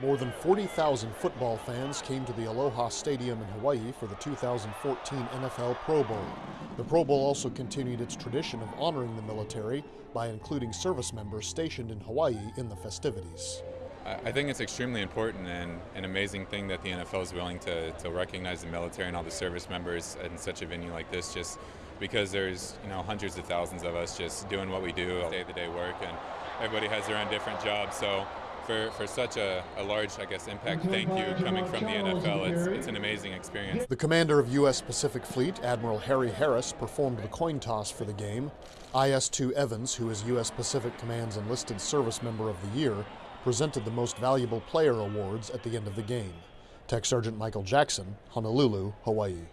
More than 40,000 football fans came to the Aloha Stadium in Hawaii for the 2014 NFL Pro Bowl. The Pro Bowl also continued its tradition of honoring the military by including service members stationed in Hawaii in the festivities. I think it's extremely important and an amazing thing that the NFL is willing to, to recognize the military and all the service members in such a venue like this just because there's you know hundreds of thousands of us just doing what we do day-to-day work and everybody has their own different jobs so for, for such a, a, large, I guess, impact thank you coming from the NFL. It's, it's an amazing experience. The commander of U.S. Pacific Fleet, Admiral Harry Harris, performed the coin toss for the game. IS-2 Evans, who is U.S. Pacific Command's enlisted service member of the year, presented the Most Valuable Player awards at the end of the game. Tech Sergeant Michael Jackson, Honolulu, Hawaii.